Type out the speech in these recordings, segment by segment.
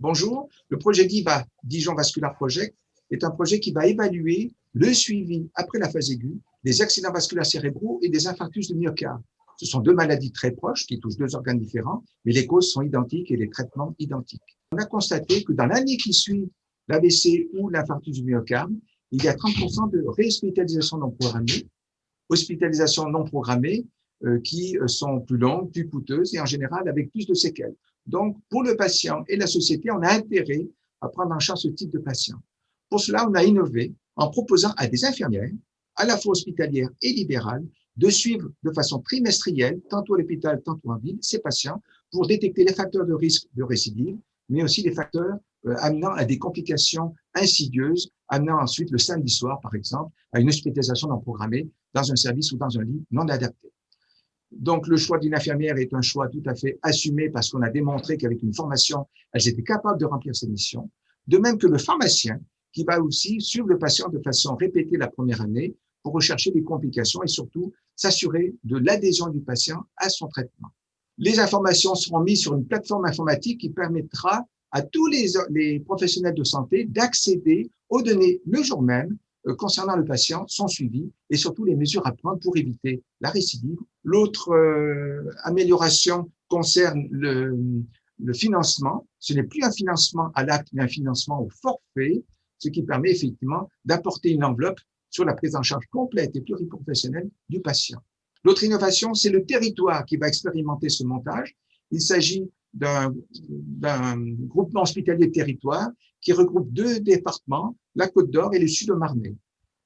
Bonjour, le projet DIVA, Dijon Vascular Project, est un projet qui va évaluer le suivi après la phase aiguë des accidents vasculaires cérébraux et des infarctus de myocarde. Ce sont deux maladies très proches qui touchent deux organes différents, mais les causes sont identiques et les traitements identiques. On a constaté que dans l'année qui suit l'AVC ou l'infarctus du myocarde, il y a 30% de réhospitalisation non programmée, hospitalisation non programmée, euh, qui sont plus longues, plus coûteuses et en général avec plus de séquelles. Donc, pour le patient et la société, on a intérêt à prendre en charge ce type de patient. Pour cela, on a innové en proposant à des infirmières, à la fois hospitalières et libérales, de suivre de façon trimestrielle, tantôt à l'hôpital, tantôt en ville, ces patients pour détecter les facteurs de risque de récidive, mais aussi les facteurs euh, amenant à des complications insidieuses, amenant ensuite le samedi soir, par exemple, à une hospitalisation non programmée dans un service ou dans un lit non adapté. Donc, le choix d'une infirmière est un choix tout à fait assumé parce qu'on a démontré qu'avec une formation, elles étaient capables de remplir ces missions. De même que le pharmacien, qui va aussi suivre le patient de façon répétée la première année pour rechercher des complications et surtout s'assurer de l'adhésion du patient à son traitement. Les informations seront mises sur une plateforme informatique qui permettra à tous les, professionnels de santé d'accéder aux données le jour même euh, concernant le patient, son suivi et surtout les mesures à prendre pour éviter la récidive. L'autre euh, amélioration concerne le financement. Ce n'est plus un financement à l'acte, mais un financement au forfait, ce qui permet effectivement d'apporter une enveloppe sur la prise en charge complète et pluriprofessionnelle du patient. L'autre innovation, c'est le territoire qui va expérimenter ce montage. Il s'agit d'un groupement hospitalier de territoire qui regroupe deux départements, la Côte d'Or et le Sud-Marnais.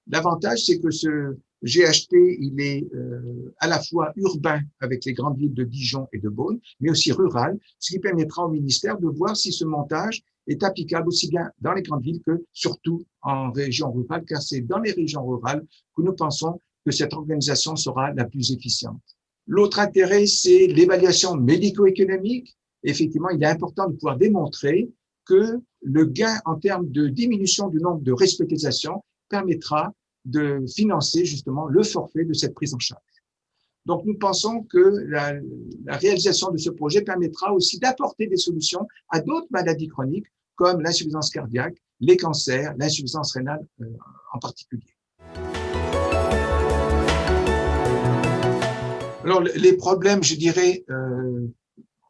L'avantage, c'est que ce GHT, il est euh, à la fois urbain avec les grandes villes de Dijon et de Beaune, mais aussi rural, ce qui permettra au ministère de voir si ce montage est applicable aussi bien dans les grandes villes que surtout en région rurale, car c'est dans les régions rurales que nous pensons que cette organisation sera la plus efficiente. L'autre intérêt, c'est l'évaluation médico-économique. Effectivement, il est important de pouvoir démontrer que le gain en termes de diminution du nombre de respectisations permettra de financer justement le forfait de cette prise en charge. Donc, nous pensons que la, réalisation de ce projet permettra aussi d'apporter des solutions à d'autres maladies chroniques comme l'insuffisance cardiaque, les cancers, l'insuffisance rénale euh, en particulier. Alors, les problèmes, je dirais, euh,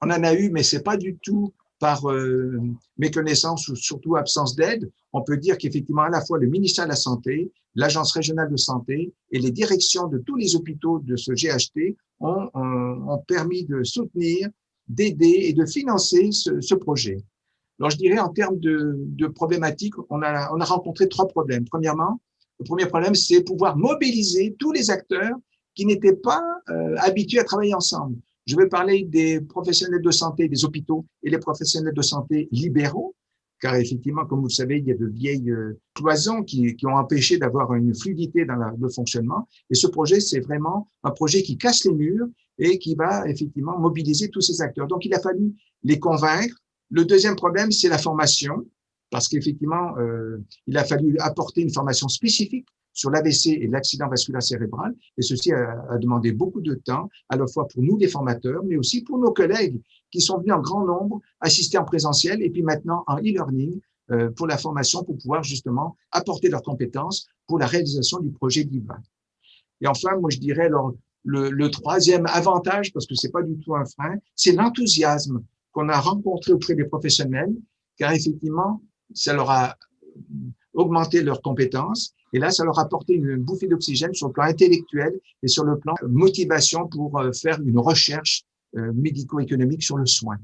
on en a eu, mais c'est pas du tout par euh, méconnaissance ou surtout absence d'aide, on peut dire qu'effectivement, à la fois le ministère de la Santé, l'Agence régionale de santé et les directions de tous les hôpitaux de ce GHT ont, ont, permis de soutenir, d'aider et de financer ce, ce, projet. Alors, je dirais en termes de, de problématiques, on a, on a rencontré trois problèmes. Premièrement, le premier problème, c'est pouvoir mobiliser tous les acteurs qui n'étaient pas euh, habitués à travailler ensemble. Je vais parler des professionnels de santé des hôpitaux et les professionnels de santé libéraux, car effectivement, comme vous le savez, il y a de vieilles euh, cloisons qui, qui ont empêché d'avoir une fluidité dans le fonctionnement. Et ce projet, c'est vraiment un projet qui casse les murs et qui va effectivement mobiliser tous ces acteurs. Donc, il a fallu les convaincre. Le deuxième problème, c'est la formation, parce qu'effectivement, euh, il a fallu apporter une formation spécifique sur l'AVC et l'accident vasculaire cérébral. Et ceci a, demandé beaucoup de temps, à la fois pour nous, les formateurs, mais aussi pour nos collègues qui sont venus en grand nombre assister en présentiel et puis maintenant en e-learning euh, pour la formation pour pouvoir justement apporter leurs compétences pour la réalisation du projet DIVA. Et enfin, moi, je dirais alors, le, le troisième avantage, parce que c'est pas du tout un frein, c'est l'enthousiasme qu'on a rencontré auprès des professionnels, car effectivement, ça leur a augmenté leurs compétences et là, ça leur a une bouffée d'oxygène sur le plan intellectuel et sur le plan motivation pour euh, faire une recherche euh, médico-économique sur le soin.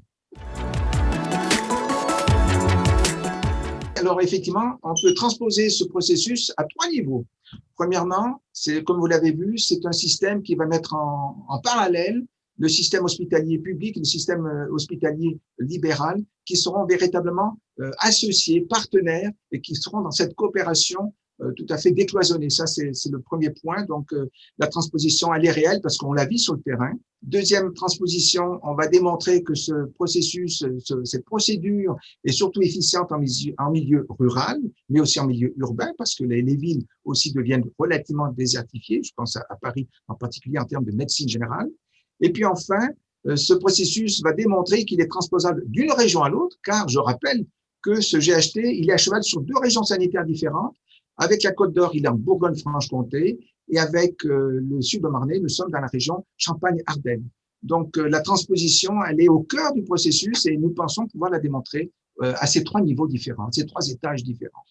Alors effectivement, on peut transposer ce processus à trois niveaux. Premièrement, c'est comme vous l'avez vu, c'est un système qui va mettre en, en, parallèle le système hospitalier public le système euh, hospitalier libéral qui seront véritablement associés, partenaires et qui seront dans cette coopération euh, tout à fait décloisonné. Ça, c'est le premier point. Donc, euh, la transposition, elle est réelle parce qu'on la vit sur le terrain. Deuxième transposition, on va démontrer que ce processus, cette procédure est surtout efficiente en milieu, en milieu, rural, mais aussi en milieu urbain, parce que les, villes aussi deviennent relativement désertifiées. Je pense à, Paris en particulier en termes de médecine générale. Et puis enfin, euh, ce processus va démontrer qu'il est transposable d'une région à l'autre, car je rappelle que ce GHT, il est à cheval sur deux régions sanitaires différentes avec la Côte d'Or, il est en Bourgogne-Franche-Comté et avec euh, le sud de Marnay, nous sommes dans la région Champagne-Ardenne. Donc, euh, la transposition, elle est au cœur du processus et nous pensons pouvoir la démontrer à ces trois niveaux différents, ces trois étages différents.